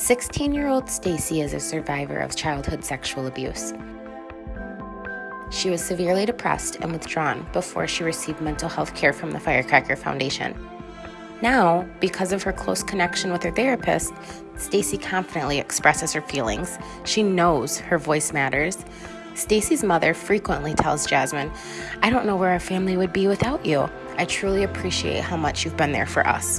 16 year old Stacy is a survivor of childhood sexual abuse. She was severely depressed and withdrawn before she received mental health care from the Firecracker Foundation. Now, because of her close connection with her therapist, Stacy confidently expresses her feelings. She knows her voice matters. Stacy's mother frequently tells Jasmine, I don't know where our family would be without you. I truly appreciate how much you've been there for us.